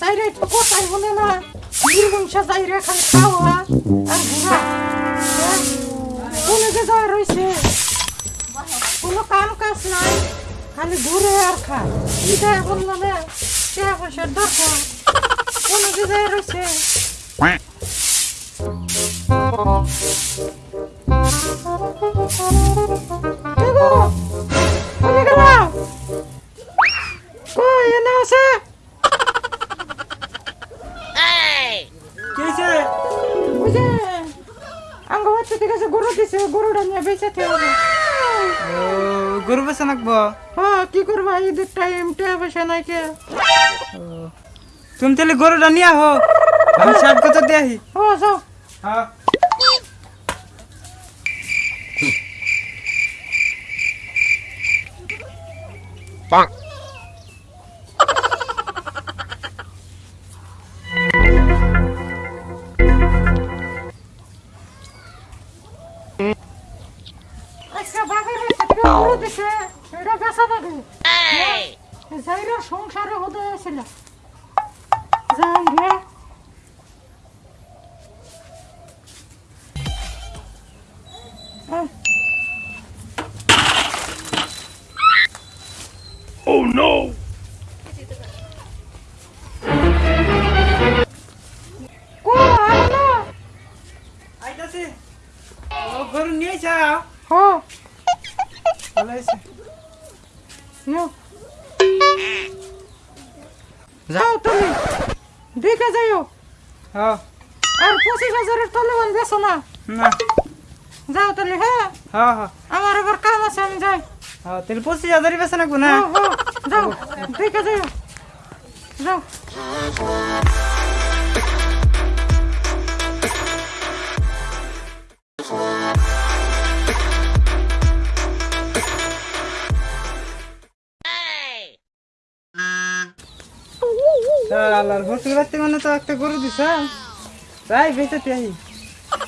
যাইরা একটু কথাই বলে না? নির্বংশা যাইরা খালি খাওয়া আর ঘোরা। হ্যাঁ? কোনে যে যায় রয়েছে কোনো কাম কাজ নাই। খালি ঘুরে আর খায় এটা এখন মানে টাকা পয়সার দরকার। কোনো যে যায় রয়েছে হবে। ও গরু বেচা নাকবো হ্যাঁ, কি করবা? ঈদের টাইম টাকা পয়সা নাই কে তুমি তাহলে গরুটা নিয়ে আহো। আমি ষাট কত দেহি ও যাও হ্যাঁ। আজকে সংসারে হতে আসছিল যাই রে আহ, কো আয় না আইতাছি ও গরু নিয়ে যাও হো ভালো হয়েছে নিও যাও তুমি। দেখে যাইও। হ্যাঁ। আর পঁচিশ হাজারের তলে বান বেছো না। যাও তাহলে হ্যাঁ? হ্যাঁ হ্যাঁ। আমার আবার কাম আছে আমি যাই। তাহলে পঁচিশ হাজারই নাকবো না? যাও দেখে যাইও। যাও। আল্লাহর হোটেল বাড়তে মানে তো একটা গরু দিছে। তাই বেঁচে তাই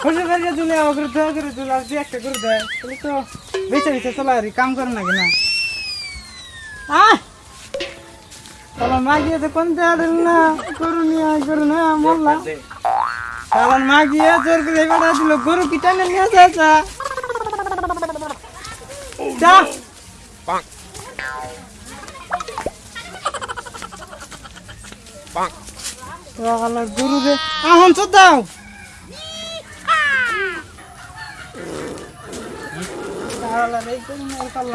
হোটেল বাড়িতে দিলে অগ্র দোয়া করে দিল আর যে একটা গরু দেয়। তাহলে তো বেঁচে বেঁচে চলা আর কাম করে না আহ! তাহলে মা গিয়ে তো কোন দেওয়া না? গরু নিয়ে গরু না মরলাম যাচ্ছে যা। আল্লাহর গরু রে। আহন চোদ দাও।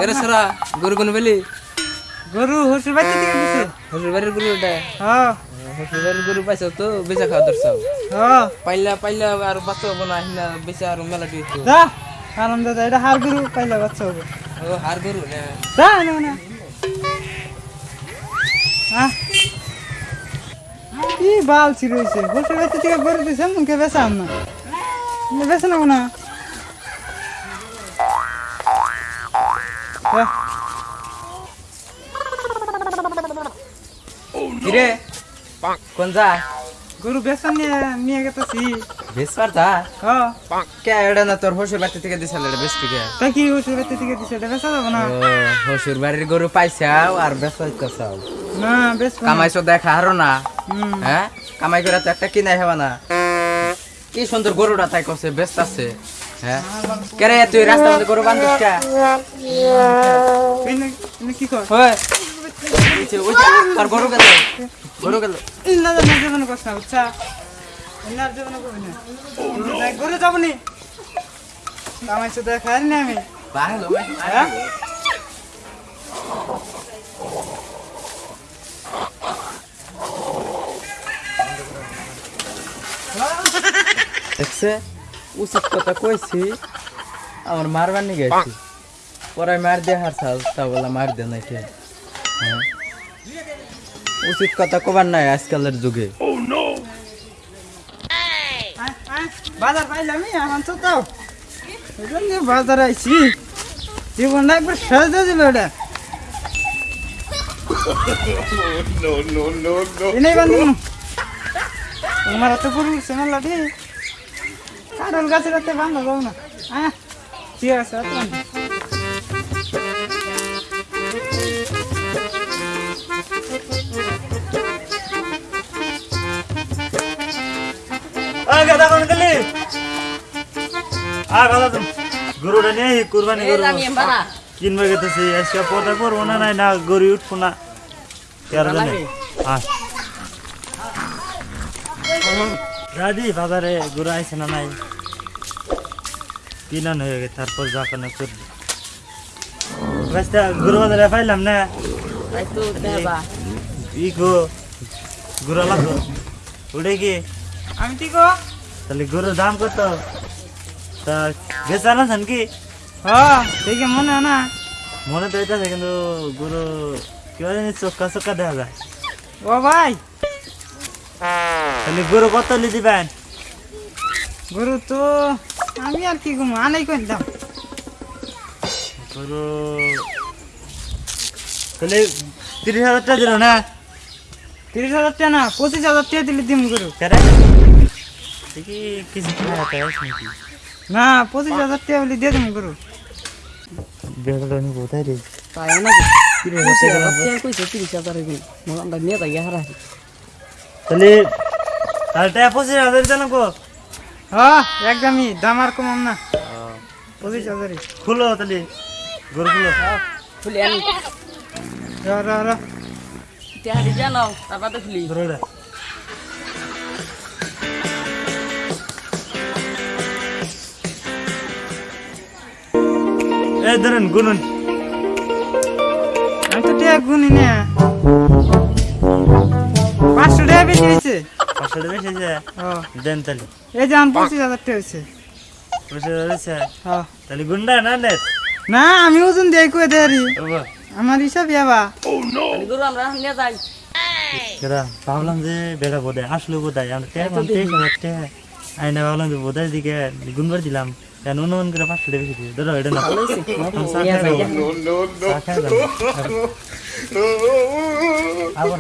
এরে সারা গরু কোন বেলি গরু হসুর বাচ্চা থেকে দিছে। হসুর বাড়ির গরু এটা হ্যাঁ। হসুর বাড়ির গরু পাইছো তো বেচা খাওয়া দরছাও হ্যাঁ। পাইলা পাইলা আর বাচ্চা হব না হিনা বেচা আর মেলা দিয়ে তো যা আনন্দ এটা হার গরু পাইলে বাচ্চা হবে। ও হার গরু না। না না। কি বাল ছিড়েছে? হসুর বাচ্চা থেকে গরু দিছে মুখে বেচাম না বেচা নেব না। কিরে? কোন যা? গরু বেচা নিয়ে গেতেছি। বেচ পারতা হ্যাঁ কে এটা না তোর হসুর বাড়ি থেকে দিছিল এটা কে তা কি হসুর বাচ্চা থেকে দিছে? এটা বেচা যাব না। হসুর বাড়ির গরু পাইছাও আর বেচাইতেছাও না বেশ কামাইছো দেখা হারো না। হ্যাঁ? কামাই করে তো একটা কিনাই হবা না। কি সুন্দর গরুটা তাই করছে ব্যস্ত আছে। হ্যাঁ? কেরে তুই রাস্তার মধ্যে গরু বান্ধব কে? এনে এনে কি কর? হয়। ওই যে, ওই যে, তোর গরু গেল। গরু গেল। না না জীবন কষ্ট না না জীবন করবি না দেখ সাথে খাই না। আমি। বাংলো দেখছে? উচিত কথা কইছি আমার মারবার নিয়ে গেছি। পরে মার দিয়ে হার তা বলা মার দে নাই কে? হ্যাঁ। উচিত কথা কবার নাই আজকালের যুগে। বাজার পাইলাম আমার তো তাও বাজার আইছি। জীবনটা একবার সাজা দিল এটা। এনেই বান্ধব। তোমার এত গরু সেমার লাঠি? কারণ গাছে রাতে বান্ধব না। হ্যাঁ ঠিক আছে গাদা কোন গেলি? আ গাদা তুমি গরুটা নিয়ে কুরবানি করব। কিনবে গেতেছি আজকে পদা করব না নাই না গরু উঠবো না। কেন জানি আ দাদি বাজারে গরু আইছে না নাই? কিনান হয়ে গেছে তারপর যা কেন রাস্তা গরু বাজারে পাইলাম না? ই গো? গরু লাগো উঠে কি? আমি ঠিক তাহলে গরুর দাম কত? তা বেচা না কি? হ্যাঁ দেখে মনে হয় না। মনে তো হইতেছে কিন্তু গরু কেউ জানি চক্কা চক্কা দেখা যায়। ও ভাই তাহলে গরু কত লি দিবেন গরু তো আমি আর কি ঘুমো আনাই করে দাম গরু তাহলে তিরিশ হাজার টাকা দিল না? তিরিশ হাজার টাকা না পঁচিশ হাজার টাকা দিলে দিম গরু। না পঁচিশ হাজার টাকা বলে দিয়ে দিম গরু। কোথায় রে? তাই নাকি তিরিশ হাজার টাকা কইছে তিরিশ হাজার নিয়ে যাই হারা। তাহলে তাহলে টাকা পঁচিশ হাজার দিতে গো হ্যাঁ একদমই দাম আর কমাম না। পঁচিশ হাজারই। খুলো তাহলে গরু খুলো। খুলি আনি। র র র। তেহারি জানো তারপর তো খুলি। গরুটা এই ধরেন গুনুন। আমি তো টাকা গুনি না। পাঁচশো টাকা বেশি হয়েছে। বেশি আছে দেন তাহলে। এই যে আমার পঁচিশ হাজার টাকা হয়েছে। পঁচিশ হাজার হয়েছে? হ্যাঁ তাহলে গুন্ডা না নেট না আমি ওজন দিয়ে কয়ে দেয়ারি ওবা আমার হিসাব ইয়াবা। গরু আমরা নিয়ে যাই। কেরা ভাবলাম যে বেড়া বোধহয় আসলো বোধহয়। আমরা তেইশ তেইশ হাজার টাকা আইনা ভাবলাম যে বোধহয় দিকে গুনবার দিলাম। কেন অনুমান করে পাঁচশো টাকা বেশি দিয়ে ধরো এটা না। আবার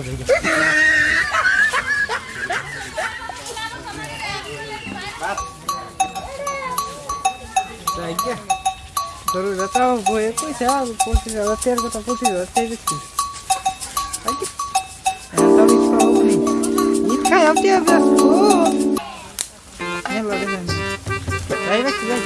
দেখি গরু বেচাও বয়ে পয়সা পঁচিশ হাজার টাকার কথা পঁচিশ হাজার টাকা বেশি ঈদ খাই আপনি ব্যস্ত মেলা দেখেন যাই ব্যস্ত যাই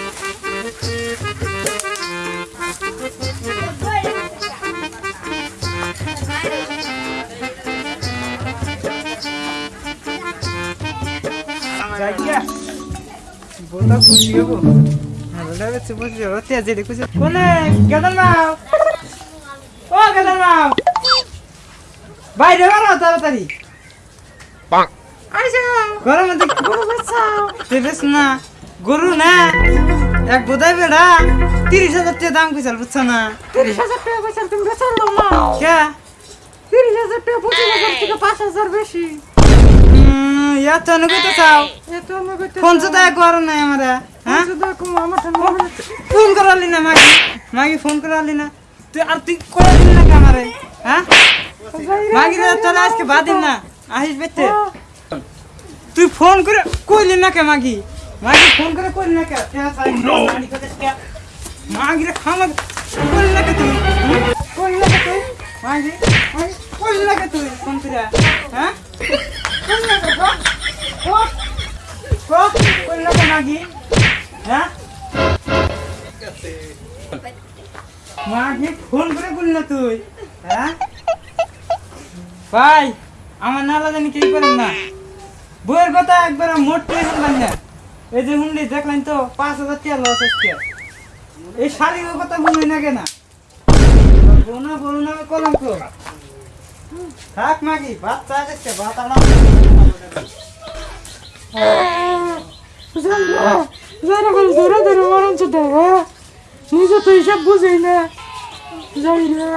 যাই গিয়া হব হ্যালো বেচে বসে যাব তেজ দেখুছে কোনে গেদান মাও ও গেদান মাও বাইরে বেরো তাড়াতাড়ি আইসো গরম মধ্যে গরু বেচাও বেশ না গরু না এক বোধাই বেড়া তিরিশ হাজার টাকা দাম কইসাল বুঝছ না তিরিশ হাজার টাকা পয়সা তুমি বেচালো না কে তিরিশ হাজার টাকা পঁচিশ হাজার থেকে পাঁচ হাজার বেশি ইয়া তো অনুগত চাও? এত আমাকে ফোন তো দেয় করো নাই আমরা হ্যাঁ আমার ফোন করালি না মাগি মাগি ফোন করালি না। তুই আর তুই করে দিলি না কামারে হ্যাঁ মাগি রে তাহলে আজকে বাদিন না আহিস বেতে তুই ফোন করে কইলি না কে মাগি মাগি ফোন করে কইলি না কে মাগি রে খামা কইলি না কে তুই? কইলি না কে তুই। মাগি মাগি কইলি না কে তুই ফোন করে হ্যাঁ কইলি না কে গো ও গো কে মাগি হ্যাঁ? মাকে ফোন করে বললি তুই হ্যাঁ? ভাই, আমার নালা জানি কি করেন না। বইয়ের কথা একবার মোটে শুনলাম না। এই যে শুনলি দেখলেন তো, পাঁচ হাজার টাকা লস হচ্ছে। এই শাড়ির কথা শুনলি না। কেনা বোনা বোনা কলঙ্ক। থাক মাগি, ভাত চা খাচ্ছে ভাত আমার যারা করে ধরে ধরে মারণ তো দেয় নিজে তো হিসাব বুঝেই না যাই না